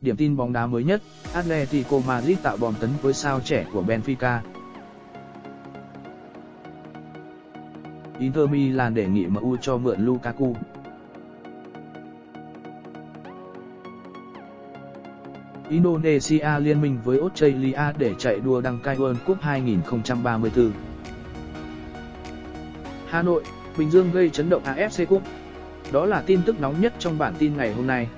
Điểm tin bóng đá mới nhất, Atletico Madrid tạo bom tấn với sao trẻ của Benfica. Inter Milan đề nghị MU cho mượn Lukaku. Indonesia liên minh với Australia để chạy đua đăng cai World Cup 2034. Hà Nội, Bình Dương gây chấn động AFC Cup. Đó là tin tức nóng nhất trong bản tin ngày hôm nay.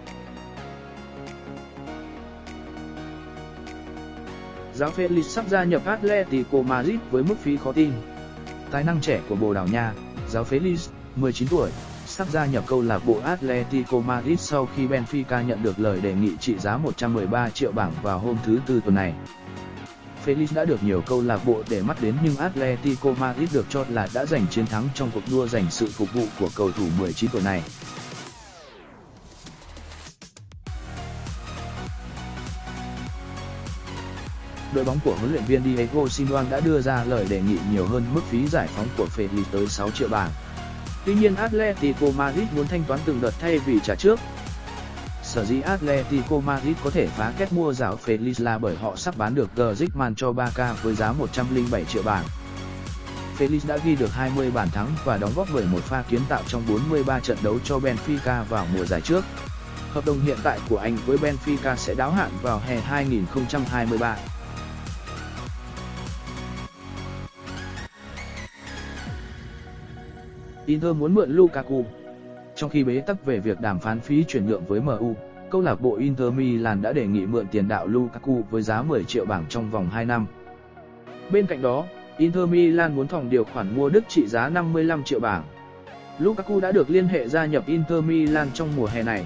Giáo Felix sắp gia nhập Atletico Madrid với mức phí khó tin. Tài năng trẻ của Bồ Đào Nha, giáo Felix, 19 tuổi, sắp gia nhập câu lạc bộ Atletico Madrid sau khi Benfica nhận được lời đề nghị trị giá 113 triệu bảng vào hôm thứ Tư tuần này. Felix đã được nhiều câu lạc bộ để mắt đến nhưng Atletico Madrid được cho là đã giành chiến thắng trong cuộc đua giành sự phục vụ của cầu thủ 19 tuổi này. đội bóng của huấn luyện viên Diego Simeone đã đưa ra lời đề nghị nhiều hơn mức phí giải phóng của Felix tới 6 triệu bảng. Tuy nhiên, Atletico Madrid muốn thanh toán từng đợt thay vì trả trước. Sở dĩ Atletico Madrid có thể phá kết mua giáo Felix là bởi họ sắp bán được Griezmann cho Barca với giá 107 triệu bảng. Felix đã ghi được 20 bàn thắng và đóng góp 11 pha kiến tạo trong 43 trận đấu cho Benfica vào mùa giải trước. Hợp đồng hiện tại của anh với Benfica sẽ đáo hạn vào hè 2023. Inter muốn mượn Lukaku. Trong khi bế tắc về việc đàm phán phí chuyển nhượng với MU, câu lạc bộ Inter Milan đã đề nghị mượn tiền đạo Lukaku với giá 10 triệu bảng trong vòng 2 năm. Bên cạnh đó, Inter Milan muốn thòng điều khoản mua Đức trị giá 55 triệu bảng. Lukaku đã được liên hệ gia nhập Inter Milan trong mùa hè này.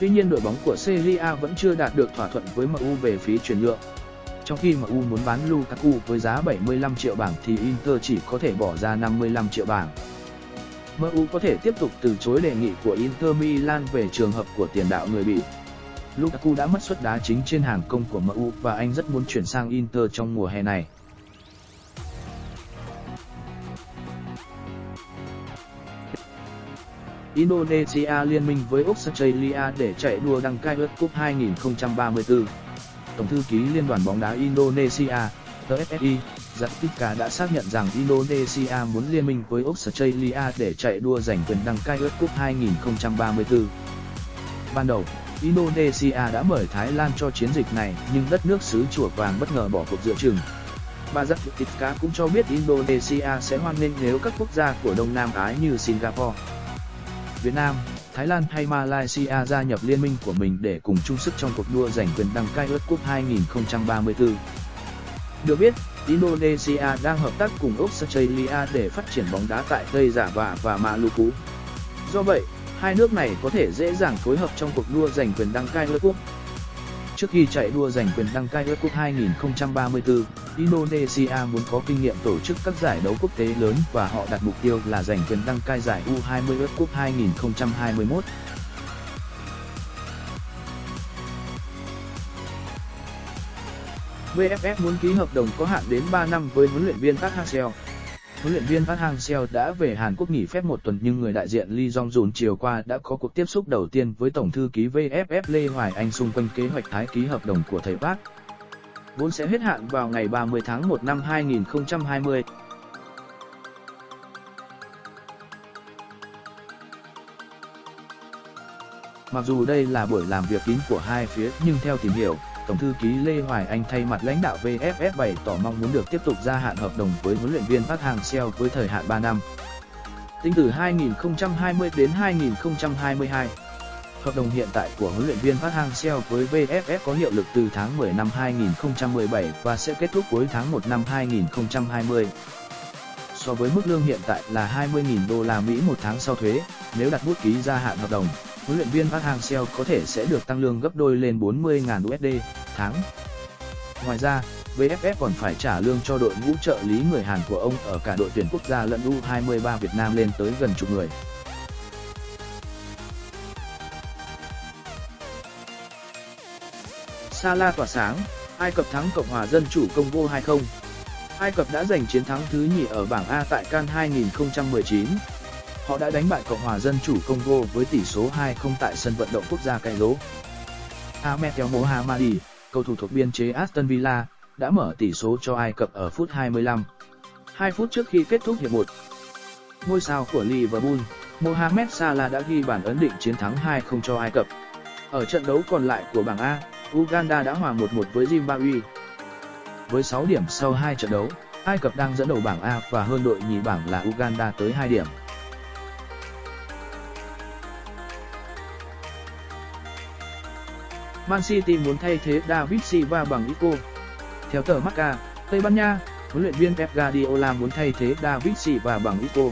Tuy nhiên đội bóng của Serie A vẫn chưa đạt được thỏa thuận với MU về phí chuyển nhượng. Trong khi MU muốn bán Lukaku với giá 75 triệu bảng thì Inter chỉ có thể bỏ ra 55 triệu bảng. MU có thể tiếp tục từ chối đề nghị của Inter Milan về trường hợp của tiền đạo người Bỉ. Lukaku đã mất suất đá chính trên hàng công của MU và anh rất muốn chuyển sang Inter trong mùa hè này. Indonesia liên minh với Australia để chạy đua đăng cai World Cup 2034. Tổng thư ký Liên đoàn bóng đá Indonesia, TSSI, Zatika đã xác nhận rằng Indonesia muốn liên minh với Australia để chạy đua giành quyền đăng cai World Cup 2034. Ban đầu, Indonesia đã mời Thái Lan cho chiến dịch này nhưng đất nước xứ chùa vàng bất ngờ bỏ cuộc giữa chừng. Bà Zatika cũng cho biết Indonesia sẽ hoan nghênh nếu các quốc gia của Đông Nam Á như Singapore, Việt Nam, Thái Lan hay Malaysia gia nhập liên minh của mình để cùng chung sức trong cuộc đua giành quyền đăng cai World Cup 2034. Được biết, Indonesia đang hợp tác cùng Australia để phát triển bóng đá tại Tây dạ Giả Vạ và Maluku. Do vậy, hai nước này có thể dễ dàng phối hợp trong cuộc đua giành quyền đăng cai World Cup. Trước khi chạy đua giành quyền đăng cai World Cup 2034, Indonesia muốn có kinh nghiệm tổ chức các giải đấu quốc tế lớn và họ đặt mục tiêu là giành quyền đăng cai giải U20 World Cup 2021. VFF muốn ký hợp đồng có hạn đến 3 năm với huấn luyện viên Park Hang-seo. Huấn luyện viên Park Hang-seo đã về Hàn Quốc nghỉ phép một tuần nhưng người đại diện Lee Jong-jun chiều qua đã có cuộc tiếp xúc đầu tiên với Tổng thư ký VFF Lê Hoài Anh xung quanh kế hoạch tái ký hợp đồng của thầy Park. Vốn sẽ hết hạn vào ngày 30 tháng 1 năm 2020. Mặc dù đây là buổi làm việc kín của hai phía nhưng theo tìm hiểu, Tổng thư ký Lê Hoài Anh thay mặt lãnh đạo VFF bày tỏ mong muốn được tiếp tục gia hạn hợp đồng với huấn luyện viên Park Hang-seo với thời hạn 3 năm. Tính từ 2020 đến 2022, hợp đồng hiện tại của huấn luyện viên Park Hang-seo với VFF có hiệu lực từ tháng 10 năm 2017 và sẽ kết thúc cuối tháng 1 năm 2020. So với mức lương hiện tại là 20.000 đô la Mỹ một tháng sau thuế, nếu đặt bút ký gia hạn hợp đồng, huấn luyện viên Park Hang-seo có thể sẽ được tăng lương gấp đôi lên 40.000 USD tháng. Ngoài ra, VFF còn phải trả lương cho đội ngũ trợ lý người Hàn của ông ở cả đội tuyển quốc gia lẫn U23 Việt Nam lên tới gần chục người. Salah tỏa sáng, Ai Cập thắng Cộng hòa Dân chủ Congo 2-0. Ai Cập đã giành chiến thắng thứ nhì ở bảng A tại CAN 2019. Họ đã đánh bại Cộng hòa Dân chủ Congo với tỷ số 2-0 tại sân vận động quốc gia Cairo. Ahmed El Mohammadi, cầu thủ thuộc biên chế Aston Villa, đã mở tỷ số cho Ai Cập ở phút 25. 2 phút trước khi kết thúc hiệp 1. Ngôi sao của Liverpool, Mohamed Salah đã ghi bàn ấn định chiến thắng 2-0 cho Ai Cập. Ở trận đấu còn lại của bảng A, Uganda đã hòa 1-1 với Zimbabwe. Với 6 điểm sau 2 trận đấu, Ai Cập đang dẫn đầu bảng A và hơn đội nhì bảng là Uganda tới 2 điểm. Man City muốn thay thế David Silva bằng Isco. Theo tờ Marca, Tây Ban Nha, huấn luyện viên Pep Guardiola muốn thay thế David Silva bằng Isco.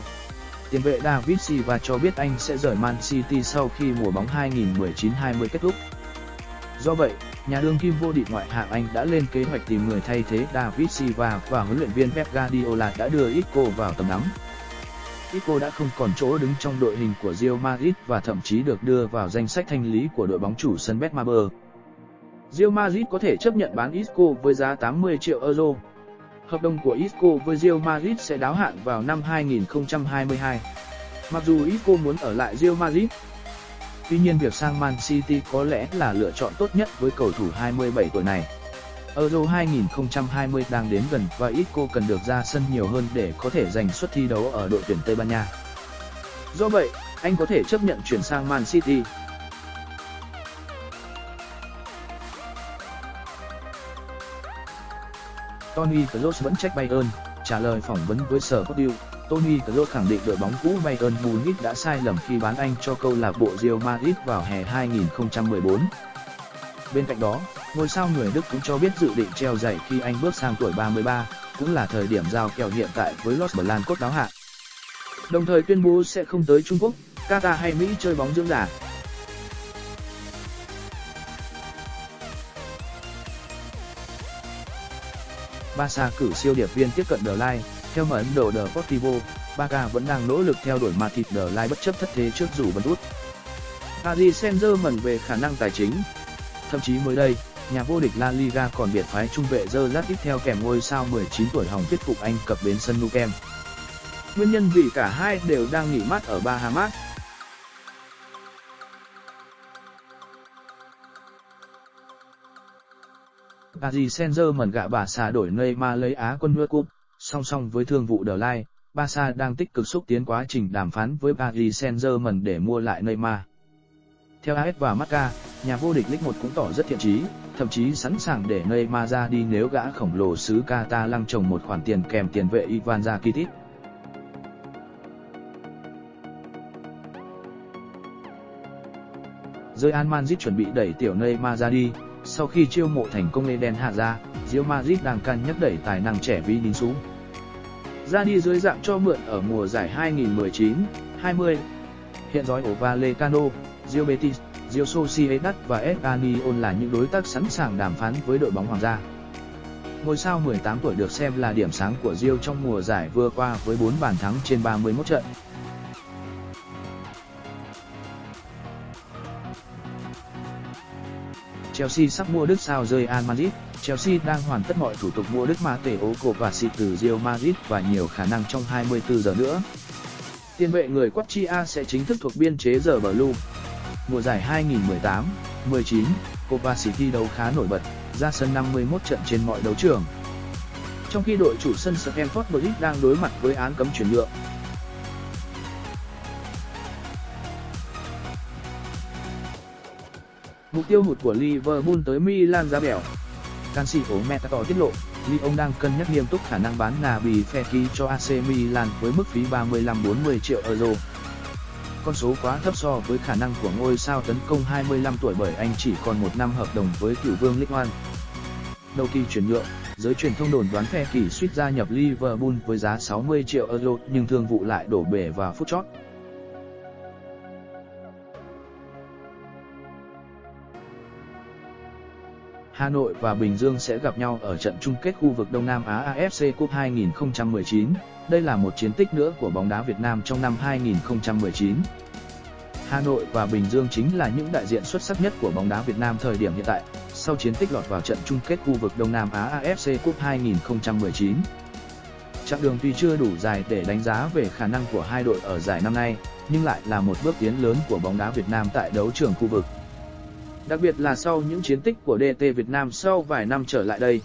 Tiền vệ David Silva cho biết anh sẽ rời Man City sau khi mùa bóng 2019-20 kết thúc. Do vậy, nhà đương kim vô địch ngoại hạng Anh đã lên kế hoạch tìm người thay thế David Silva và huấn luyện viên Pep Guardiola đã đưa Isco vào tầm ngắm. Isco đã không còn chỗ đứng trong đội hình của Real Madrid và thậm chí được đưa vào danh sách thanh lý của đội bóng chủ sân Betmaber. Real Madrid có thể chấp nhận bán Isco với giá 80 triệu euro. Hợp đồng của Isco với Real Madrid sẽ đáo hạn vào năm 2022. Mặc dù Isco muốn ở lại Real Madrid, tuy nhiên việc sang Man City có lẽ là lựa chọn tốt nhất với cầu thủ 27 tuổi này. Euro 2020 đang đến gần và Isco cần được ra sân nhiều hơn để có thể giành suất thi đấu ở đội tuyển Tây Ban Nha. Do vậy, anh có thể chấp nhận chuyển sang Man City. Tony Kroos vẫn trách Bayern, trả lời phỏng vấn với sở Sportiu, Tony Kroos khẳng định đội bóng cũ Bayern Munich đã sai lầm khi bán anh cho câu lạc bộ Real Madrid vào hè 2014. Bên cạnh đó, ngôi sao người Đức cũng cho biết dự định treo giày khi anh bước sang tuổi 33, cũng là thời điểm giao kèo hiện tại với Los Blancos đáo hạn. Đồng thời tuyên bố sẽ không tới Trung Quốc, Qatar hay Mỹ chơi bóng dưỡng giả. Barca cử siêu điệp viên tiếp cận The Line, theo mở Ấn Độ The Portivo, Barca vẫn đang nỗ lực theo đuổi Matip The Line bất chấp thất thế trước dù bấn út. Paris Saint-Germain về khả năng tài chính. Thậm chí mới đây, nhà vô địch La Liga còn biệt phái trung vệ Gerrard tiếp theo kèm ngôi sao 19 tuổi hỏng thuyết phục Anh cập bến sân Nou Camp. Nguyên nhân vì cả hai đều đang nghỉ mát ở Bahamas. Paris Saint-Germain gạ bà xà đổi Neymar lấy Á quân World cúp, song song với thương vụ The Lai, Barca đang tích cực xúc tiến quá trình đàm phán với Paris Saint-Germain để mua lại Neymar. Theo AS và Marca, nhà vô địch League 1 cũng tỏ rất thiện chí, thậm chí sẵn sàng để Neymar ra đi nếu gã khổng lồ xứ Qatar lăng trồng một khoản tiền kèm tiền vệ Ivan Rakitic. Real Madrid chuẩn bị đẩy tiểu Neymar ra đi, sau khi chiêu mộ thành công Eden Hazard, Real Madrid đang cân nhắc đẩy tài năng trẻ Vinicius ra đi dưới dạng cho mượn ở mùa giải 2019-20. Hiện dõi ổ Vallecano, Real Betis, Real Sociedad và Espanyol là những đối tác sẵn sàng đàm phán với đội bóng Hoàng gia. Ngôi sao 18 tuổi được xem là điểm sáng của Real trong mùa giải vừa qua với 4 bàn thắng trên 31 trận. Chelsea sắp mua Đức sao rơi Al Madrid. Chelsea đang hoàn tất mọi thủ tục mua Đức Mateo Kovacic từ Real Madrid và nhiều khả năng trong 24 giờ nữa. Tiền vệ người Quatria sẽ chính thức thuộc biên chế giờ Blue. Mùa giải 2018-19, Kovacic thi đấu khá nổi bật, ra sân 51 trận trên mọi đấu trường. Trong khi đội chủ sân Stamford Bridge đang đối mặt với án cấm chuyển nhượng, Mục tiêu hụt của Liverpool tới Milan giá bẻo. Canxi của Metator tiết lộ, Lyon đang cân nhắc nghiêm túc khả năng bán Naby Fekir cho AC Milan với mức phí 35-40 triệu euro. Con số quá thấp so với khả năng của ngôi sao tấn công 25 tuổi bởi anh chỉ còn một năm hợp đồng với cựu vương League One. Đầu kỳ chuyển nhượng, giới truyền thông đồn đoán Fekir suýt gia nhập Liverpool với giá 60 triệu euro nhưng thương vụ lại đổ bể vào phút chót. Hà Nội và Bình Dương sẽ gặp nhau ở trận chung kết khu vực Đông Nam Á AFC Cup 2019. Đây là một chiến tích nữa của bóng đá Việt Nam trong năm 2019. Hà Nội và Bình Dương chính là những đại diện xuất sắc nhất của bóng đá Việt Nam thời điểm hiện tại, sau chiến tích lọt vào trận chung kết khu vực Đông Nam Á AFC Cup 2019. Chặng đường tuy chưa đủ dài để đánh giá về khả năng của hai đội ở giải năm nay, nhưng lại là một bước tiến lớn của bóng đá Việt Nam tại đấu trường khu vực. Đặc biệt là sau những chiến tích của DT Việt Nam sau vài năm trở lại đây.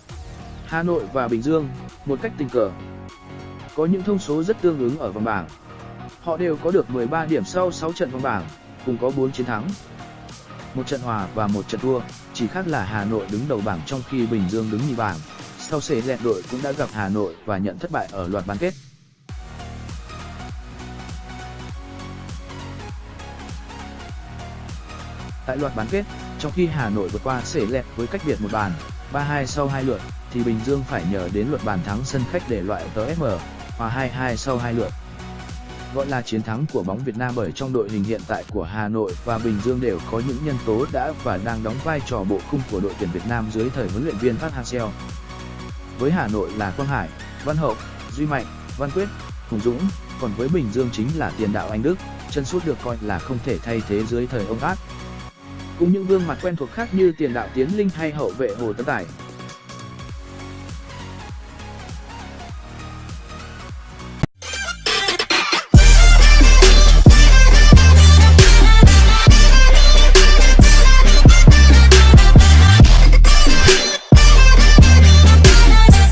Hà Nội và Bình Dương, một cách tình cờ, có những thông số rất tương ứng ở vòng bảng. Họ đều có được 13 điểm sau 6 trận vòng bảng, cùng có 4 chiến thắng, một trận hòa và một trận thua, chỉ khác là Hà Nội đứng đầu bảng trong khi Bình Dương đứng nhì bảng. Sau xế lẹt đội cũng đã gặp Hà Nội và nhận thất bại ở loạt bán kết. Tại loạt bán kết, trong khi Hà Nội vượt qua sể lẹt với cách biệt một bàn, 3-2 sau hai lượt, thì Bình Dương phải nhờ đến luật bàn thắng sân khách để loại tờ SM, hòa 2-2 sau hai lượt. Gọi là chiến thắng của bóng Việt Nam bởi trong đội hình hiện tại của Hà Nội và Bình Dương đều có những nhân tố đã và đang đóng vai trò bộ khung của đội tuyển Việt Nam dưới thời huấn luyện viên Park Hang-seo. Với Hà Nội là Quang Hải, Văn Hậu, Duy Mạnh, Văn Quyết, Hùng Dũng, còn với Bình Dương chính là tiền đạo Anh Đức, chân sút được coi là không thể thay thế dưới thời ông Át. Cùng những gương mặt quen thuộc khác như tiền đạo Tiến Linh hay hậu vệ Hồ Tấn Tài,